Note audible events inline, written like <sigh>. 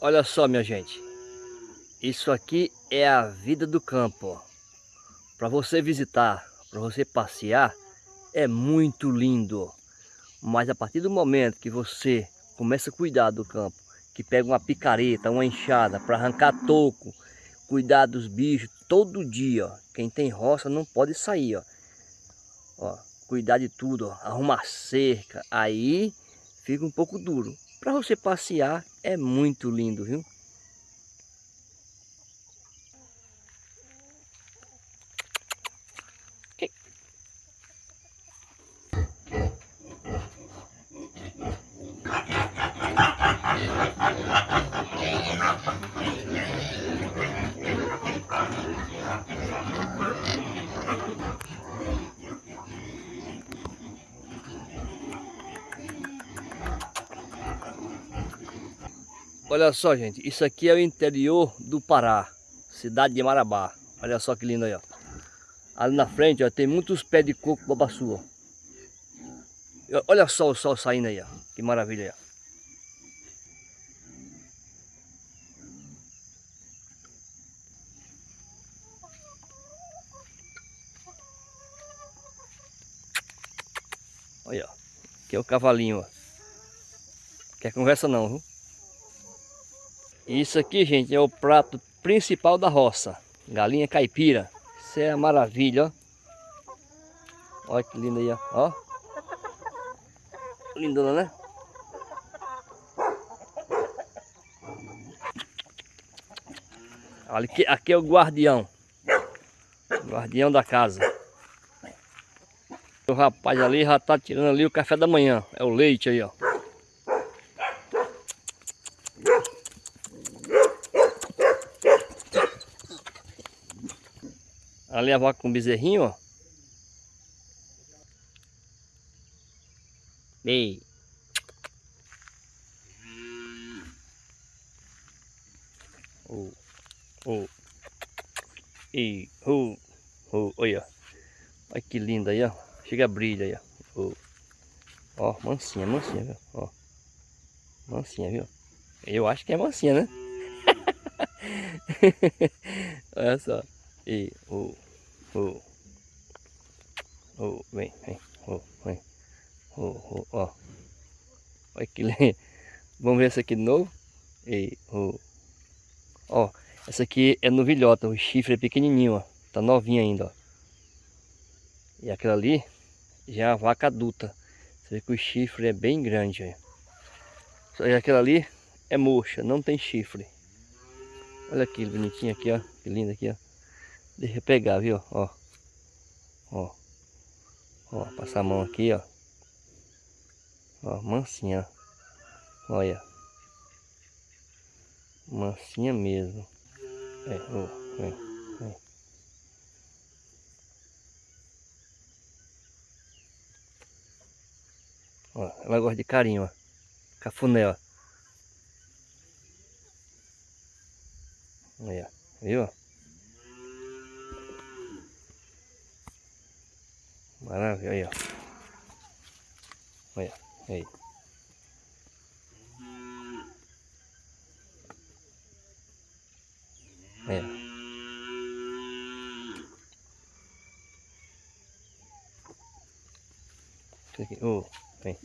Olha só, minha gente. Isso aqui é a vida do campo. Para você visitar, para você passear, é muito lindo. Mas a partir do momento que você começa a cuidar do campo, que pega uma picareta, uma enxada para arrancar toco, cuidar dos bichos todo dia, ó. Quem tem roça não pode sair, ó. ó cuidar de tudo, ó. arrumar cerca, aí fica um pouco duro. Para você passear é muito lindo, viu? <laughs> Olha só, gente, isso aqui é o interior do Pará, cidade de Marabá. Olha só que lindo aí, ó. Ali na frente, ó, tem muitos pés de coco babaçu, ó. Olha só o sol saindo aí, ó. Que maravilha aí, ó. Olha, ó. Aqui é o cavalinho, ó. Quer conversa não, viu? Isso aqui, gente, é o prato principal da roça. Galinha caipira. Isso é a maravilha, ó. Olha que linda aí, ó. ó. Lindona, né? Olha, aqui, aqui é o guardião. Guardião da casa. O rapaz ali já tá tirando ali o café da manhã. É o leite aí, ó. A vaca com bezerrinho, ó. Ei. Oh, oh. E, oh, oh, olha. Olha que linda aí, ó. Chega a brilha aí, ó. Oh. Ó, mansinha, mansinha, viu? Ó. Mansinha, viu? Eu acho que é mansinha, né? <laughs> olha só. E, oh. Oh. Oh, vem, vem. Oh, vem. Oh, oh, ó. Olha que lindo. <laughs> Vamos ver essa aqui de novo. E, oh. Ó, essa aqui é novilhota. O chifre é pequenininho, ó. Tá novinha ainda, ó. E aquela ali já é a vaca adulta. Você vê que o chifre é bem grande, ó. Só que aquela ali é moxa, não tem chifre. Olha que bonitinho aqui, ó. Que lindo aqui, ó. Deixa eu pegar, viu? Ó. Ó. Ó, passar a mão aqui, ó. Ó, mansinha. Olha. Mansinha mesmo. É, ó. Ó, ela gosta de carinho, ó. Cafuné, ó. Olha, viu? Maravilha, aí, ó. Olha, aí. Olha. Aqui, oh, vem.